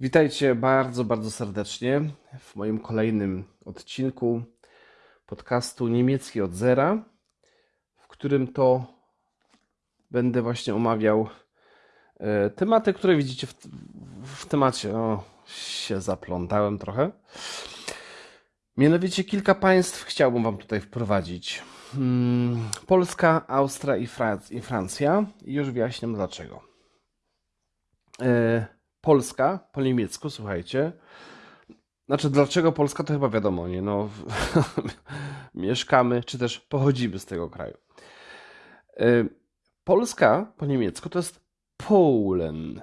Witajcie bardzo, bardzo serdecznie w moim kolejnym odcinku podcastu Niemiecki od Zera, w którym to będę właśnie omawiał e, tematy, które widzicie w, w temacie. O, się zaplątałem trochę. Mianowicie kilka państw chciałbym Wam tutaj wprowadzić. Hmm, Polska, Austria i, Franc- i Francja. I już wyjaśniam dlaczego. Polska po niemiecku, słuchajcie. Znaczy, dlaczego Polska, to chyba wiadomo, nie? No, mieszkamy, czy też pochodzimy z tego kraju. Polska po niemiecku to jest Polen.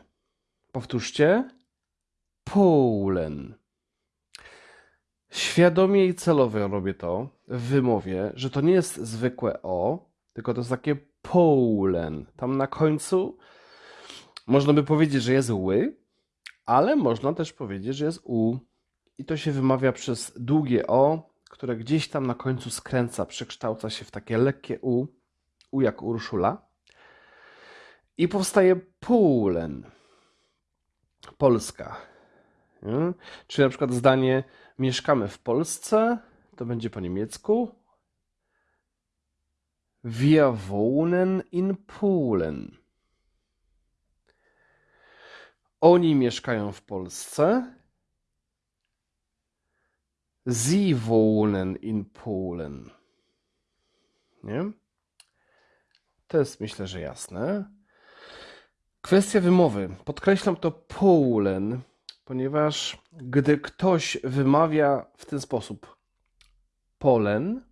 Powtórzcie. Polen. Świadomie i celowo robię to w wymowie, że to nie jest zwykłe O, tylko to jest takie Polen. Tam na końcu można by powiedzieć, że jest ły, ale można też powiedzieć, że jest U. I to się wymawia przez długie O, które gdzieś tam na końcu skręca, przekształca się w takie lekkie U, U jak Urszula. I powstaje Polen. Polska. Nie? Czyli na przykład zdanie mieszkamy w Polsce, to będzie po niemiecku. Wir wohnen in Polen. Oni mieszkają w Polsce. Sie wohnen in Polen. Nie? To jest myślę, że jasne. Kwestia wymowy. Podkreślam to Polen, ponieważ gdy ktoś wymawia w ten sposób Polen,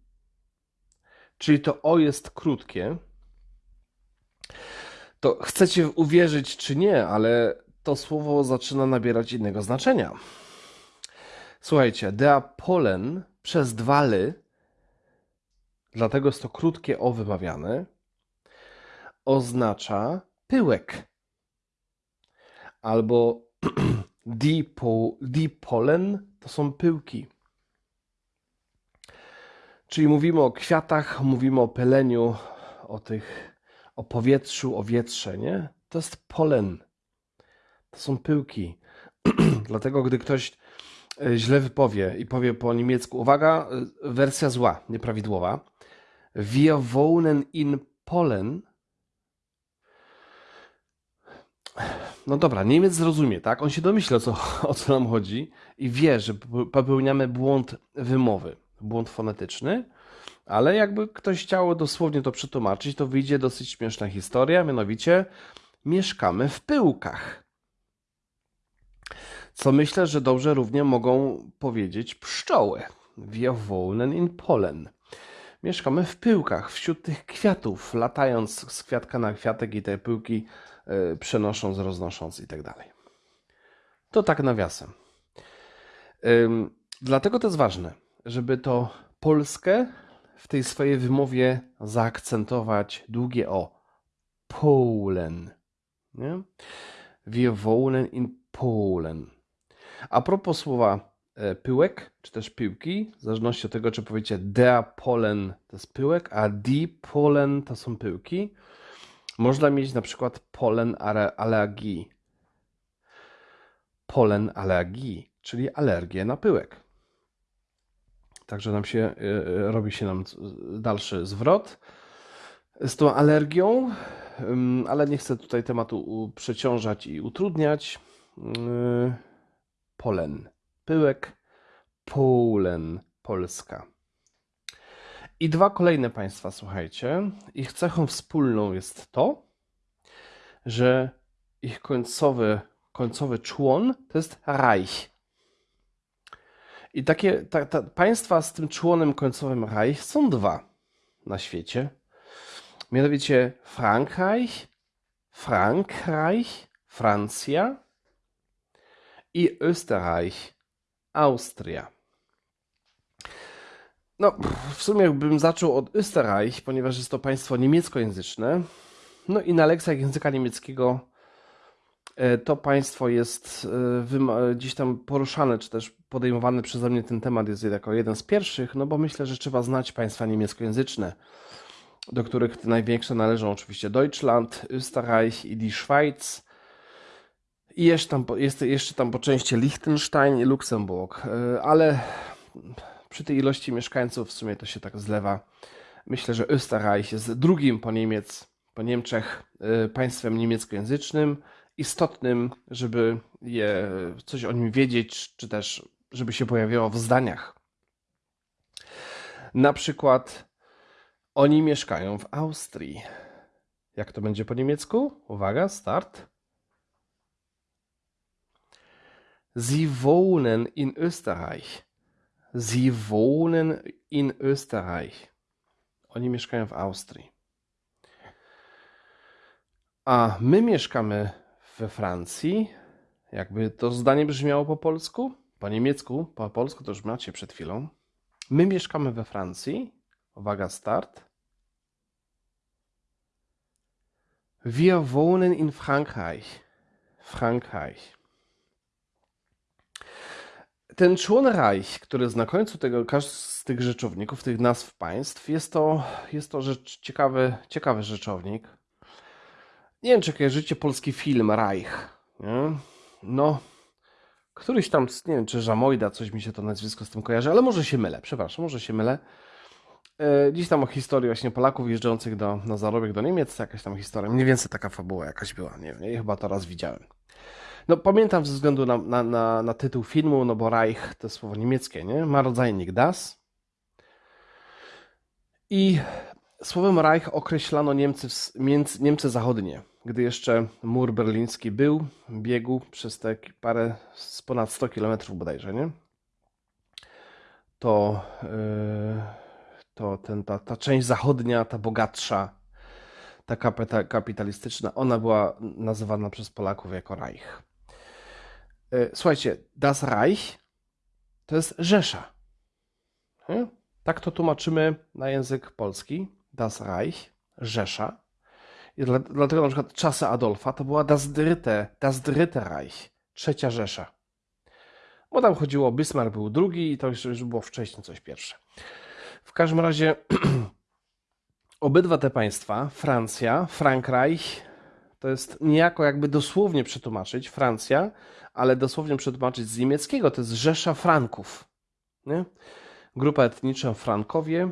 czyli to O jest krótkie, to chcecie uwierzyć czy nie, ale to słowo zaczyna nabierać innego znaczenia. Słuchajcie, dea Polen przez dwa ly, dlatego jest to krótkie O wymawiane, oznacza pyłek. Albo die, po, die Polen to są pyłki. Czyli mówimy o kwiatach, mówimy o peleniu, o tych, o powietrzu, o wietrze, nie? To jest polen. To są pyłki. Dlatego, gdy ktoś e, źle wypowie i powie po niemiecku, uwaga, e, wersja zła, nieprawidłowa. Wir wohnen in Polen. No dobra, Niemiec zrozumie, tak? On się domyśla, co, o co nam chodzi i wie, że popełniamy błąd wymowy, błąd fonetyczny, ale jakby ktoś chciał dosłownie to przetłumaczyć, to wyjdzie dosyć śmieszna historia, mianowicie mieszkamy w pyłkach. Co myślę, że dobrze równie mogą powiedzieć pszczoły. Wir wohnen in Polen. Mieszkamy w pyłkach, wśród tych kwiatów, latając z kwiatka na kwiatek i te pyłki y, przenosząc, roznosząc i tak dalej. To tak nawiasem. Ym, dlatego to jest ważne, żeby to Polskę w tej swojej wymowie zaakcentować długie o. Polen. Nie? Wir wohnen in Polen. A propos słowa e, pyłek, czy też piłki, w zależności od tego, czy powiecie der Polen to jest pyłek, a die Polen to są pyłki, można mieć na przykład polen allergii. Polen allergii, czyli alergię na pyłek. Także nam się, y, robi się nam dalszy zwrot z tą alergią, ale nie chcę tutaj tematu przeciążać i utrudniać. Polen, pyłek, Polen, Polska. I dwa kolejne państwa, słuchajcie. Ich cechą wspólną jest to, że ich końcowy, końcowy człon to jest Reich. I takie ta, ta, państwa z tym członem końcowym Reich są dwa na świecie. Mianowicie Frankreich, Frankreich, Francja i Österreich, Austria. No, w sumie bym zaczął od Österreich, ponieważ jest to państwo niemieckojęzyczne. No i na lekcjach języka niemieckiego e, to państwo jest e, gdzieś tam poruszane, czy też podejmowany przeze mnie ten temat jest jako jeden z pierwszych, no bo myślę, że trzeba znać państwa niemieckojęzyczne, do których największe należą oczywiście Deutschland, Österreich i die Schweiz. I jeszcze tam, jest jeszcze tam po części Liechtenstein i Luksemburg, y, ale przy tej ilości mieszkańców w sumie to się tak zlewa. Myślę, że Österreich jest drugim po Niemiec, po Niemczech y, państwem niemieckojęzycznym, istotnym, żeby je, coś o nim wiedzieć, czy też żeby się pojawiało w zdaniach. Na przykład oni mieszkają w Austrii. Jak to będzie po niemiecku? Uwaga, start. Sie wohnen in Österreich. Sie wohnen in Österreich. Oni mieszkają w Austrii. A my mieszkamy we Francji. Jakby to zdanie brzmiało po polsku? Po niemiecku, po polsku to już macie przed chwilą. My mieszkamy we Francji. Uwaga, start. Wir wohnen in Frankreich. Frankreich. Ten człon Reich, który jest na końcu tego, każdy z tych rzeczowników, tych nazw państw, jest to, jest to rzecz, ciekawy, ciekawy rzeczownik. Nie wiem, czy kojarzycie polski film Reich. Nie? No, któryś tam, nie wiem, czy Żamojda, coś mi się to nazwisko z tym kojarzy, ale może się mylę, przepraszam, może się mylę. E, Dziś tam o historii właśnie Polaków jeżdżących do, na zarobek do Niemiec, jakaś tam historia, mniej więcej taka fabuła jakaś była, nie wiem, chyba to raz widziałem. No pamiętam ze względu na, na, na, na tytuł filmu, no bo Reich to słowo niemieckie, nie? Ma rodzajnik das. I słowem Reich określano Niemcy, Niemcy zachodnie. Gdy jeszcze mur berliński był, biegł przez te parę, z ponad 100 kilometrów bodajże, nie? To, yy, to ten, ta, ta część zachodnia, ta bogatsza, ta kapita, kapitalistyczna, ona była nazywana przez Polaków jako Reich. E, Słuchajcie, Das Reich to jest Rzesza. Tak to tłumaczymy na język polski. Das Reich, Rzesza. I dla, dlatego na przykład czasy Adolfa to była Das Dritte, das Dritte Reich, trzecia Rzesza. Bo tam chodziło, Bismarck był drugi i to już było wcześniej coś pierwsze. W każdym razie obydwa te państwa, Francja, Frankreich, to jest niejako jakby dosłownie przetłumaczyć Francja, ale dosłownie przetłumaczyć z niemieckiego to jest Rzesza Franków. Nie? Grupa etniczna Frankowie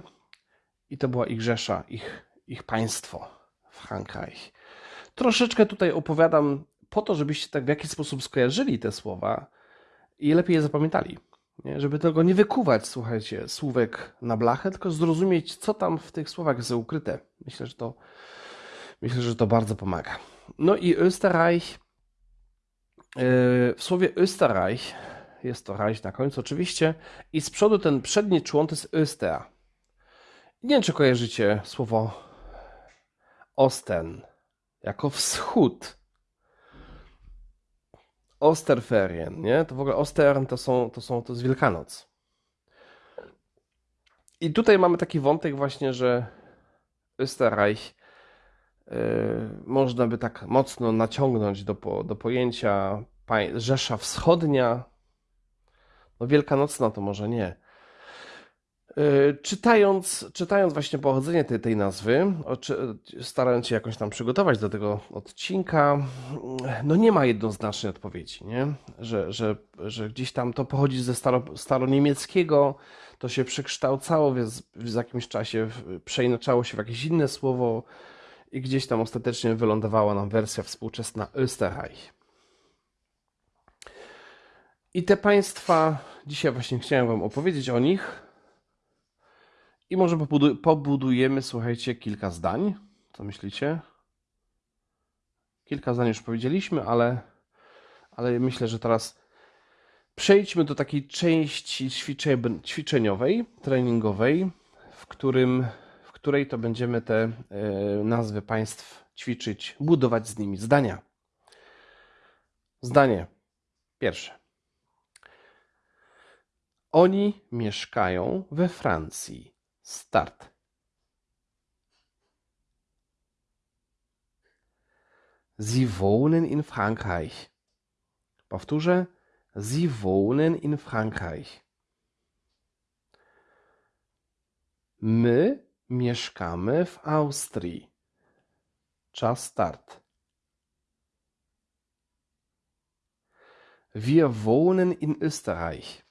i to była ich Rzesza, ich, ich państwo, Frankreich. Troszeczkę tutaj opowiadam po to, żebyście tak w jakiś sposób skojarzyli te słowa i lepiej je zapamiętali. Nie? Żeby tego nie wykuwać, słuchajcie, słówek na blachę, tylko zrozumieć, co tam w tych słowach jest ukryte. Myślę, że to, myślę, że to bardzo pomaga. No i Österreich. Yy, W słowie Österreich jest to Reich na końcu oczywiście i z przodu ten przedni człon to jest Öster. Nie wiem, czy kojarzycie słowo Osten jako wschód. Osterferien, nie? To w ogóle Ostern to są, to są, to jest Wielkanoc. I tutaj mamy taki wątek właśnie, że Österreich można by tak mocno naciągnąć do, do pojęcia Rzesza Wschodnia. No Wielkanocna to może nie. Yy, Czytając, czytając właśnie pochodzenie tej, tej nazwy, starając się jakoś tam przygotować do tego odcinka, no nie ma jednoznacznej odpowiedzi, nie? Że, że, że gdzieś tam to pochodzi ze staro, staroniemieckiego, to się przekształcało w, w jakimś czasie, przeinaczało się w jakieś inne słowo i gdzieś tam ostatecznie wylądowała nam wersja współczesna Österreich. I te państwa, dzisiaj właśnie chciałem Wam opowiedzieć o nich. I może pobudu- pobudujemy, słuchajcie, kilka zdań. Co myślicie? Kilka zdań już powiedzieliśmy, ale, ale myślę, że teraz przejdźmy do takiej części ćwicze- ćwiczeniowej, treningowej, w, którym, której to będziemy te e, nazwy państw ćwiczyć, budować z nimi zdania. Zdanie pierwsze. Oni mieszkają we Francji. Start. Sie wohnen in Frankreich. Powtórzę. Sie wohnen in Frankreich. My mieszkamy w Austrii. Czas start. Wir wohnen in Österreich.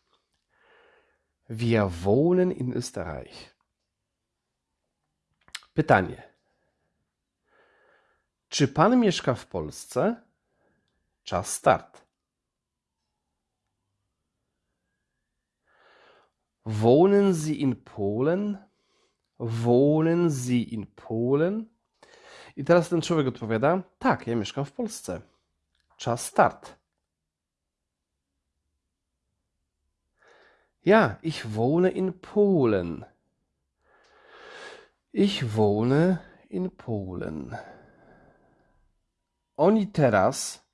Wir wohnen in Österreich. Pytanie. Czy pan mieszka w Polsce? Czas start. Wohnen Sie in Polen? Wohnen Sie in Polen? I teraz ten człowiek odpowiada: Tak, ja mieszkam w Polsce. Czas start. Ja, ich wohne in Polen. Ich wohne in Polen. Oni teraz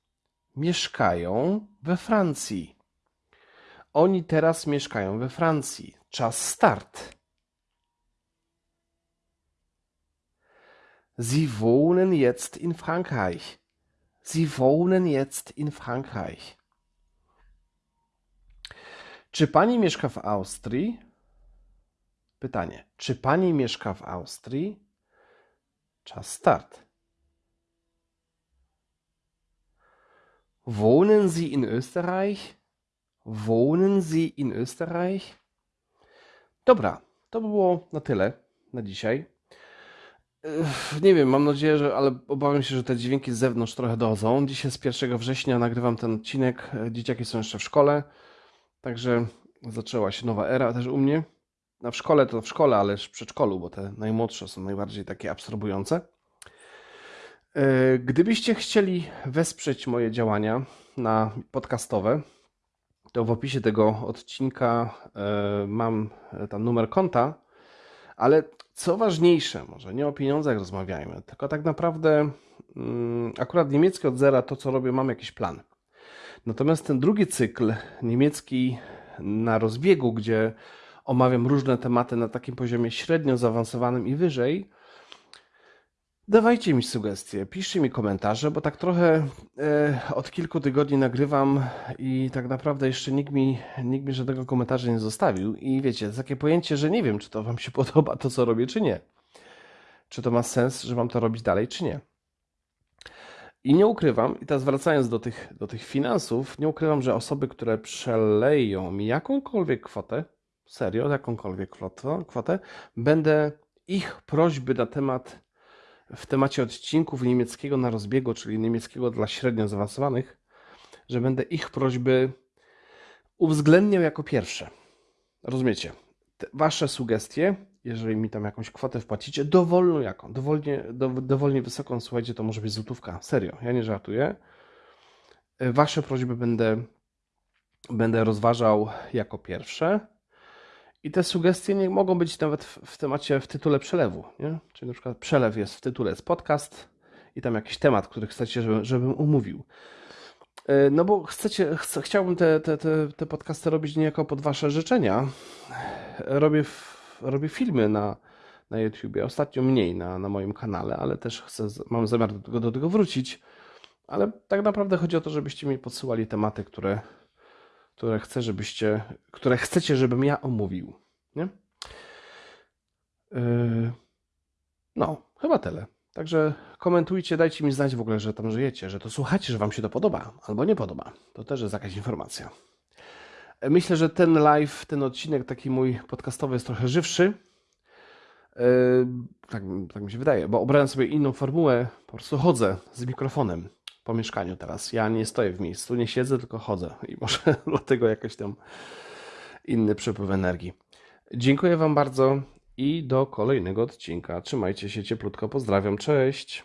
mieszkają we Francji. Oni teraz mieszkają we Francji. Czas start. Sie wohnen jetzt in Frankreich. Sie wohnen jetzt in Frankreich. Czy pani mieszka w Austrii? Pytanie. Czy pani mieszka w Austrii? Czas start. Wohnen Sie in Österreich? Wohnen Sie in Österreich? Dobra, to by było na tyle na dzisiaj. Nie wiem, mam nadzieję, że, ale obawiam się, że te dźwięki z zewnątrz trochę dochodzą. Dzisiaj jest 1 września, nagrywam ten odcinek. e, Dzieciaki są jeszcze w szkole, także zaczęła się nowa era też u mnie. No w szkole to w szkole, ale w przedszkolu, bo te najmłodsze są najbardziej takie absorbujące. E, Gdybyście chcieli wesprzeć moje działania na podcastowe, to w opisie tego odcinka e, mam tam numer konta, ale co ważniejsze, może nie o pieniądzach rozmawiajmy, tylko tak naprawdę mm, akurat niemiecki od zera, to co robię, mam jakiś plan. Natomiast ten drugi cykl, niemiecki na rozbiegu, gdzie omawiam różne tematy na takim poziomie średnio zaawansowanym i wyżej, dawajcie mi sugestie, piszcie mi komentarze, bo tak trochę e, od kilku tygodni nagrywam i tak naprawdę jeszcze nikt mi, nikt mi żadnego komentarza nie zostawił. I wiecie, jest takie pojęcie, że nie wiem, czy to Wam się podoba to, co robię, czy nie. Czy to ma sens, że mam to robić dalej, czy nie. I nie ukrywam, i teraz wracając do tych, do tych finansów, nie ukrywam, że osoby, które przeleją mi jakąkolwiek kwotę, serio, jakąkolwiek kwotę, kwotę będę ich prośby na temat, w temacie odcinków niemieckiego na rozbiegu, czyli niemieckiego dla średnio zaawansowanych, że będę ich prośby uwzględniał jako pierwsze. Rozumiecie? Te wasze sugestie, jeżeli mi tam jakąś kwotę wpłacicie, dowolną jaką, dowolnie, do, dowolnie wysoką, słuchajcie, to może być złotówka. Serio, ja nie żartuję. Wasze prośby będę, będę rozważał jako pierwsze. I te sugestie nie mogą być nawet w, w temacie, w tytule przelewu, nie? Czyli na przykład przelew jest w tytule, jest podcast i tam jakiś temat, który chcecie, żeby, żebym umówił. E, No bo chcecie, chcę, chciałbym te, te, te, te podcasty robić niejako pod wasze życzenia. Robię, robię filmy na, na YouTubie, ostatnio mniej na, na moim kanale, ale też chcę, mam zamiar do tego, do tego wrócić. Ale tak naprawdę chodzi o to, żebyście mi podsyłali tematy, które, które chcę, żebyście, które chcecie, żebym ja omówił. Nie? Yy, No, chyba tyle. Także komentujcie, dajcie mi znać w ogóle, że tam żyjecie, że to słuchacie, że wam się to podoba albo nie podoba. To też jest jakaś informacja. E, Myślę, że ten live, ten odcinek taki mój podcastowy jest trochę żywszy. Yy, Tak, tak mi się wydaje, bo obrałem sobie inną formułę. Po prostu chodzę z mikrofonem po mieszkaniu teraz. Ja nie stoję w miejscu, nie siedzę, tylko chodzę. I może dlatego jakiś tam inny przepływ energii. Dziękuję Wam bardzo i do kolejnego odcinka. Trzymajcie się cieplutko. Pozdrawiam. Cześć.